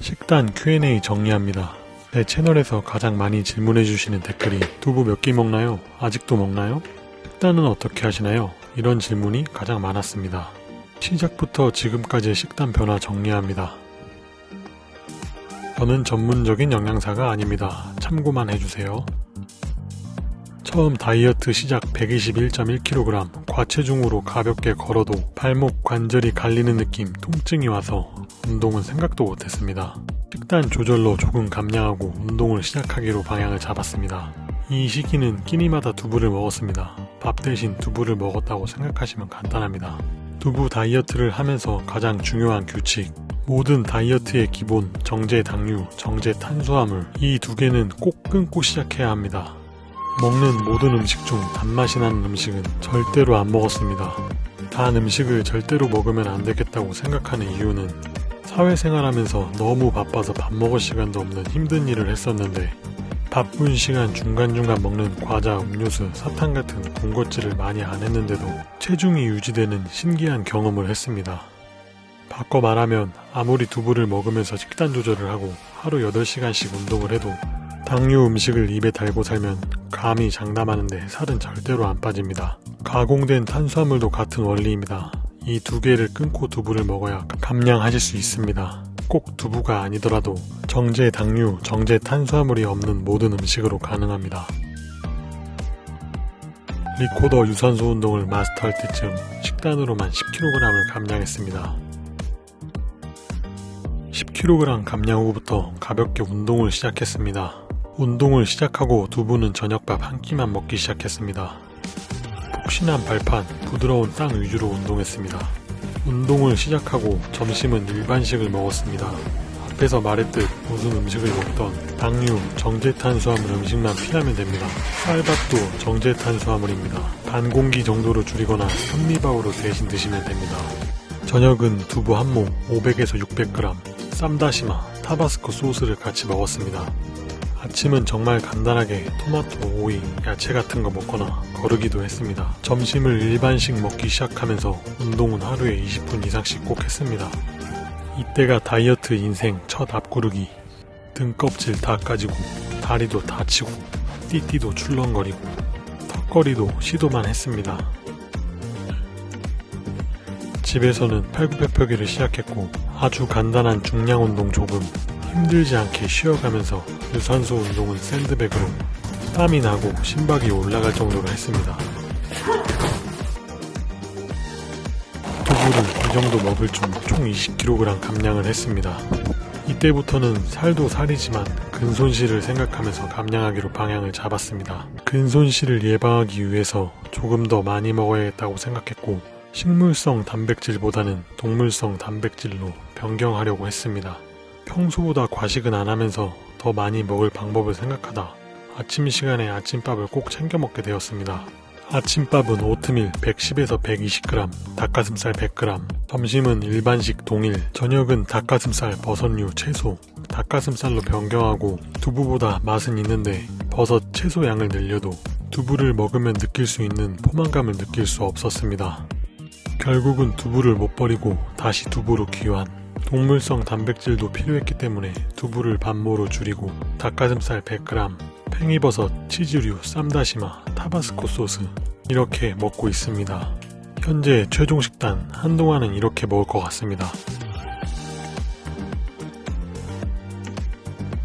식단 Q&A 정리합니다. 내 채널에서 가장 많이 질문해주시는 댓글이 두부 몇 끼 먹나요? 아직도 먹나요? 식단은 어떻게 하시나요? 이런 질문이 가장 많았습니다. 시작부터 지금까지의 식단 변화 정리합니다. 저는 전문적인 영양사가 아닙니다. 참고만 해주세요. 처음 다이어트 시작 121.1kg 과체중으로 가볍게 걸어도 발목 관절이 갈리는 느낌 통증이 와서 운동은 생각도 못했습니다. 식단 조절로 조금 감량하고 운동을 시작하기로 방향을 잡았습니다. 이 시기는 끼니마다 두부를 먹었습니다. 밥 대신 두부를 먹었다고 생각하시면 간단합니다. 두부 다이어트를 하면서 가장 중요한 규칙 모든 다이어트의 기본 정제 당류, 정제 탄수화물 이 두 개는 꼭 끊고 시작해야 합니다. 먹는 모든 음식 중 단맛이 나는 음식은 절대로 안 먹었습니다. 단 음식을 절대로 먹으면 안 되겠다고 생각하는 이유는 사회생활하면서 너무 바빠서 밥 먹을 시간도 없는 힘든 일을 했었는데 바쁜 시간 중간중간 먹는 과자, 음료수, 사탕 같은 군것질을 많이 안 했는데도 체중이 유지되는 신기한 경험을 했습니다. 바꿔 말하면 아무리 두부를 먹으면서 식단 조절을 하고 하루 8시간씩 운동을 해도 당류 음식을 입에 달고 살면 감히 장담하는데 살은 절대로 안 빠집니다. 가공된 탄수화물도 같은 원리입니다. 이 두 개를 끊고 두부를 먹어야 감량하실 수 있습니다. 꼭 두부가 아니더라도 정제 당류, 정제 탄수화물이 없는 모든 음식으로 가능합니다. 리코더 유산소 운동을 마스터할 때쯤 식단으로만 10kg을 감량했습니다. 10kg 감량 후부터 가볍게 운동을 시작했습니다. 운동을 시작하고 두부는 저녁밥 한 끼만 먹기 시작했습니다. 푹신한 발판, 부드러운 땅 위주로 운동했습니다. 운동을 시작하고 점심은 일반식을 먹었습니다. 앞에서 말했듯 무슨 음식을 먹던 당류, 정제탄수화물 음식만 피하면 됩니다. 쌀밥도 정제탄수화물입니다. 반 공기 정도로 줄이거나 현미밥으로 대신 드시면 됩니다. 저녁은 두부 한모 500에서 600g, 쌈다시마, 타바스코 소스를 같이 먹었습니다. 아침은 정말 간단하게 토마토, 오이, 야채 같은 거 먹거나 거르기도 했습니다. 점심을 일반식 먹기 시작하면서 운동은 하루에 20분 이상씩 꼭 했습니다. 이때가 다이어트 인생 첫 앞구르기 등껍질 다 까지고 다리도 다치고 띠띠도 출렁거리고 턱걸이도 시도만 했습니다. 집에서는 팔굽혀펴기를 시작했고 아주 간단한 중량 운동 조금 힘들지 않게 쉬어가면서 유산소 운동은 샌드백으로 땀이 나고 심박이 올라갈 정도로 했습니다. 두부를 이 정도 먹을 중 총 20kg 감량을 했습니다. 이때부터는 살도 살이지만 근손실을 생각하면서 감량하기로 방향을 잡았습니다. 근손실을 예방하기 위해서 조금 더 많이 먹어야겠다고 생각했고 식물성 단백질보다는 동물성 단백질로 변경하려고 했습니다. 평소보다 과식은 안 하면서 더 많이 먹을 방법을 생각하다 아침 시간에 아침밥을 꼭 챙겨 먹게 되었습니다. 아침밥은 오트밀 110에서 120g, 닭가슴살 100g, 점심은 일반식 동일, 저녁은 닭가슴살, 버섯류, 채소, 닭가슴살로 변경하고 두부보다 맛은 있는데 버섯, 채소 양을 늘려도 두부를 먹으면 느낄 수 있는 포만감을 느낄 수 없었습니다. 결국은 두부를 못 버리고 다시 두부로 귀환. 동물성 단백질도 필요했기 때문에 두부를 반모로 줄이고 닭가슴살 100g, 팽이버섯, 치즈류, 쌈다시마, 타바스코 소스 이렇게 먹고 있습니다. 현재 최종 식단 한동안은 이렇게 먹을 것 같습니다.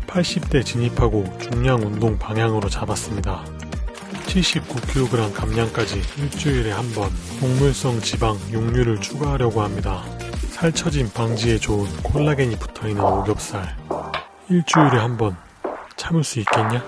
80대 진입하고 중량 운동 방향으로 잡았습니다. 79kg 감량까지 일주일에 한 번 동물성 지방, 육류를 추가하려고 합니다. 살처짐 방지에 좋은 콜라겐이 붙어있는 오겹살 일주일에 한 번 참을 수 있겠냐?